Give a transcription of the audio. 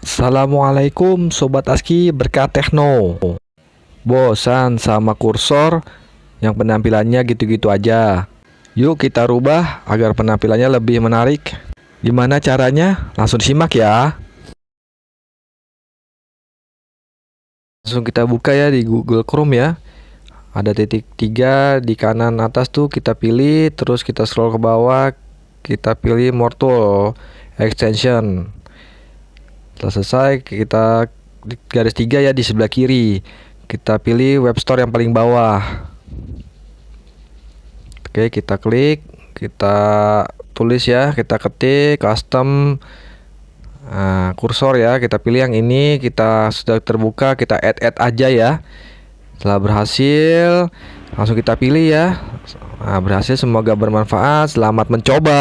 Assalamualaikum Sobat ASKI berkat Tekno Bosan sama kursor? Yang penampilannya gitu-gitu aja. Yuk kita rubah agar penampilannya lebih menarik. Gimana caranya? Langsung simak ya. Langsung kita buka ya di Google Chrome ya. Ada titik tiga di kanan atas tuh kita pilih Terus kita scroll ke bawah Kita pilih More Tool Extension setelah selesai kita garis tiga ya di sebelah kiri. Kita pilih web store yang paling bawah. Oke kita klik kita tulis ya kita ketik custom nah, kursor ya. Kita pilih yang ini kita sudah terbuka kita add add aja ya. Setelah berhasil langsung kita pilih ya. Nah, berhasil semoga bermanfaat. Selamat mencoba